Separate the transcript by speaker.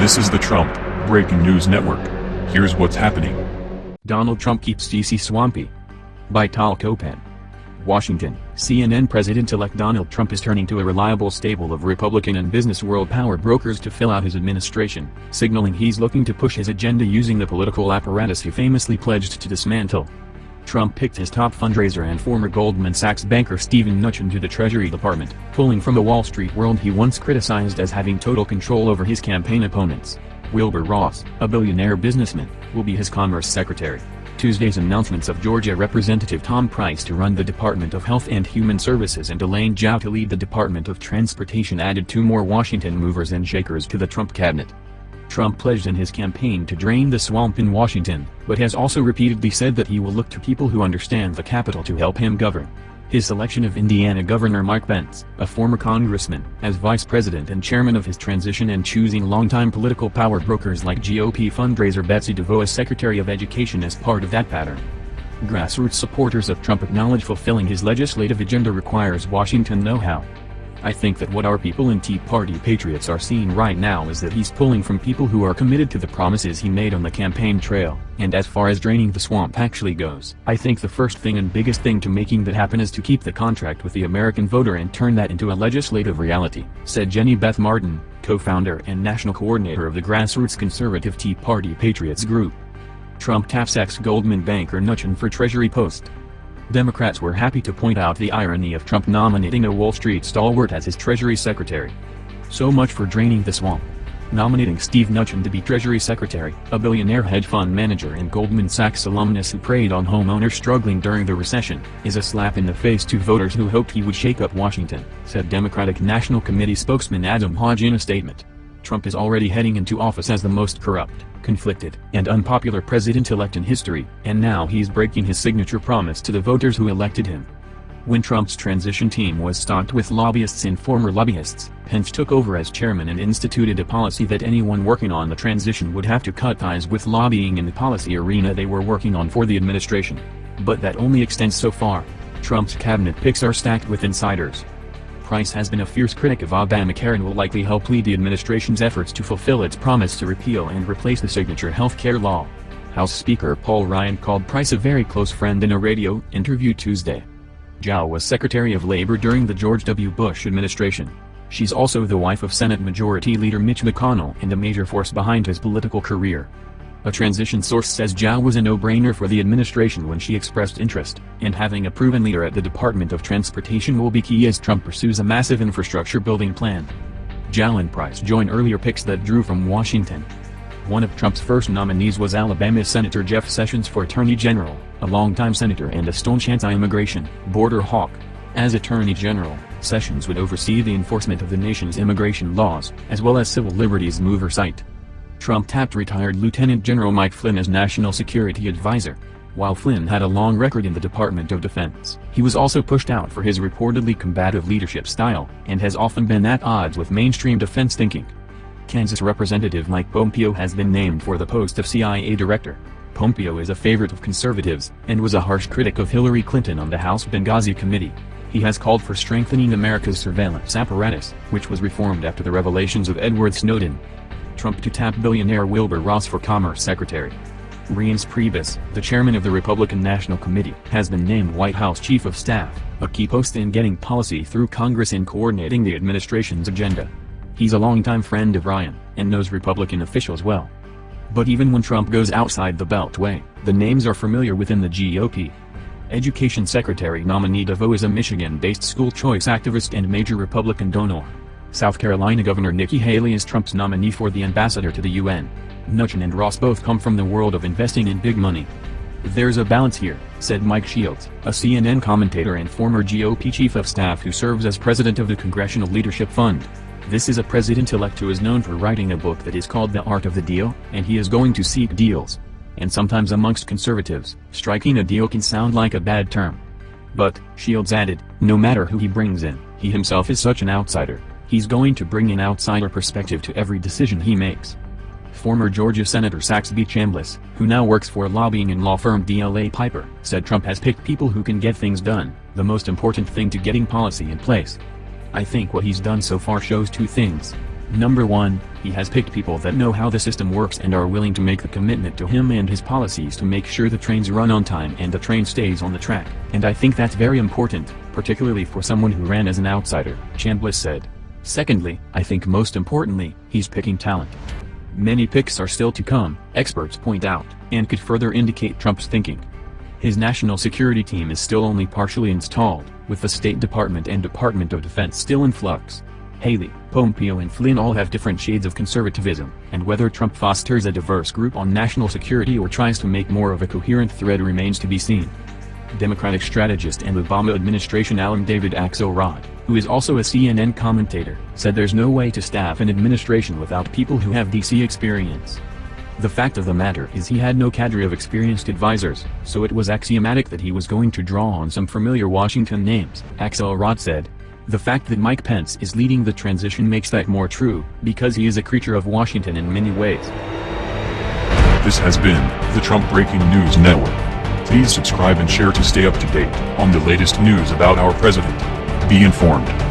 Speaker 1: This is the Trump Breaking News Network. Here's what's happening.
Speaker 2: Donald Trump keeps DC swampy. By Tal Kopan. Washington, CNN President-elect Donald Trump is turning to a reliable stable of Republican and business world power brokers to fill out his administration, signaling he's looking to push his agenda using the political apparatus he famously pledged to dismantle. Trump picked his top fundraiser and former Goldman Sachs banker Steven Mnuchin to the Treasury Department, pulling from the Wall Street world he once criticized as having total control over his campaign opponents. Wilbur Ross, a billionaire businessman, will be his Commerce Secretary. Tuesday's announcements of Georgia Representative Tom Price to run the Department of Health and Human Services and Elaine Chao to lead the Department of Transportation added two more Washington movers and shakers to the Trump cabinet. Trump pledged in his campaign to drain the swamp in Washington, but has also repeatedly said that he will look to people who understand the Capitol to help him govern. His selection of Indiana Governor Mike Pence, a former congressman, as vice president and chairman of his transition and choosing longtime political power brokers like GOP fundraiser Betsy DeVos as Secretary of Education as part of that pattern. Grassroots supporters of Trump acknowledge fulfilling his legislative agenda requires Washington know-how. I think that what our people and Tea Party patriots are seeing right now is that he's pulling from people who are committed to the promises he made on the campaign trail, and as far as draining the swamp actually goes, I think the first thing and biggest thing to making that happen is to keep the contract with the American voter and turn that into a legislative reality, said Jenny Beth Martin, co-founder and national coordinator of the grassroots conservative Tea Party Patriots Group. Trump taps ex-Goldman banker Mnuchin for Treasury post. Democrats were happy to point out the irony of Trump nominating a Wall Street stalwart as his Treasury Secretary. So much for draining the swamp. Nominating Steve Mnuchin to be Treasury Secretary, a billionaire hedge fund manager and Goldman Sachs alumnus who preyed on homeowners struggling during the recession, is a slap in the face to voters who hoped he would shake up Washington, said Democratic National Committee spokesman Adam Hodge in a statement. Trump is already heading into office as the most corrupt, conflicted, and unpopular president-elect in history, and now he's breaking his signature promise to the voters who elected him. When Trump's transition team was stocked with lobbyists and former lobbyists, Pence took over as chairman and instituted a policy that anyone working on the transition would have to cut ties with lobbying in the policy arena they were working on for the administration. But that only extends so far. Trump's cabinet picks are stacked with insiders, Price has been a fierce critic of Obamacare and will likely help lead the administration's efforts to fulfill its promise to repeal and replace the signature health care law. House Speaker Paul Ryan called Price a very close friend in a radio interview Tuesday. Chao was Secretary of Labor during the George W. Bush administration. She's also the wife of Senate Majority Leader Mitch McConnell and a major force behind his political career. A transition source says Chao was a no-brainer for the administration when she expressed interest, and having a proven leader at the Department of Transportation will be key as Trump pursues a massive infrastructure building plan. Chao and Price join earlier picks that drew from Washington. One of Trump's first nominees was Alabama Senator Jeff Sessions for Attorney General, a longtime senator and a staunch anti-immigration, border hawk. As Attorney General, Sessions would oversee the enforcement of the nation's immigration laws, as well as civil liberties oversight. Trump tapped retired Lieutenant General Mike Flynn as National Security Advisor. While Flynn had a long record in the Department of Defense, he was also pushed out for his reportedly combative leadership style, and has often been at odds with mainstream defense thinking. Kansas Representative Mike Pompeo has been named for the post of CIA Director. Pompeo is a favorite of conservatives, and was a harsh critic of Hillary Clinton on the House Benghazi Committee. He has called for strengthening America's surveillance apparatus, which was reformed after the revelations of Edward Snowden. Trump to tap billionaire Wilbur Ross for Commerce Secretary. Reince Priebus, the chairman of the Republican National Committee, has been named White House Chief of Staff, a key post in getting policy through Congress and coordinating the administration's agenda. He's a longtime friend of Ryan, and knows Republican officials well. But even when Trump goes outside the Beltway, the names are familiar within the GOP. Education Secretary nominee DeVos is a Michigan-based school choice activist and major Republican donor. South Carolina Governor Nikki Haley is Trump's nominee for the ambassador to the UN. Mnuchin and Ross both come from the world of investing in big money. There's a balance here, said Mike Shields, a CNN commentator and former GOP chief of staff who serves as president of the Congressional Leadership Fund. This is a president-elect who is known for writing a book that is called The Art of the Deal, and he is going to seek deals. And sometimes amongst conservatives, striking a deal can sound like a bad term. But, Shields added, no matter who he brings in, he himself is such an outsider, He's going to bring an outsider perspective to every decision he makes. Former Georgia Senator Saxby Chambliss, who now works for lobbying and law firm DLA Piper, said Trump has picked people who can get things done, the most important thing to getting policy in place. I think what he's done so far shows two things. Number 1, he has picked people that know how the system works and are willing to make the commitment to him and his policies to make sure the trains run on time and the train stays on the track. And I think that's very important, particularly for someone who ran as an outsider, Chambliss said. Secondly, I think most importantly, he's picking talent. Many picks are still to come, experts point out, and could further indicate Trump's thinking. His national security team is still only partially installed, with the State Department and Department of Defense still in flux. Haley, Pompeo and Flynn all have different shades of conservatism, and whether Trump fosters a diverse group on national security or tries to make more of a coherent thread remains to be seen. Democratic strategist and Obama administration alum David Axelrod, who is also a CNN commentator, said there's no way to staff an administration without people who have DC experience. The fact of the matter is he had no cadre of experienced advisors, so it was axiomatic that he was going to draw on some familiar Washington names, Axelrod said, the fact that Mike Pence is leading the transition makes that more true, because he is a creature of Washington in many ways.
Speaker 1: This has been the Trump Breaking News Network. Please subscribe and share to stay up to date on the latest news about our president. Be informed.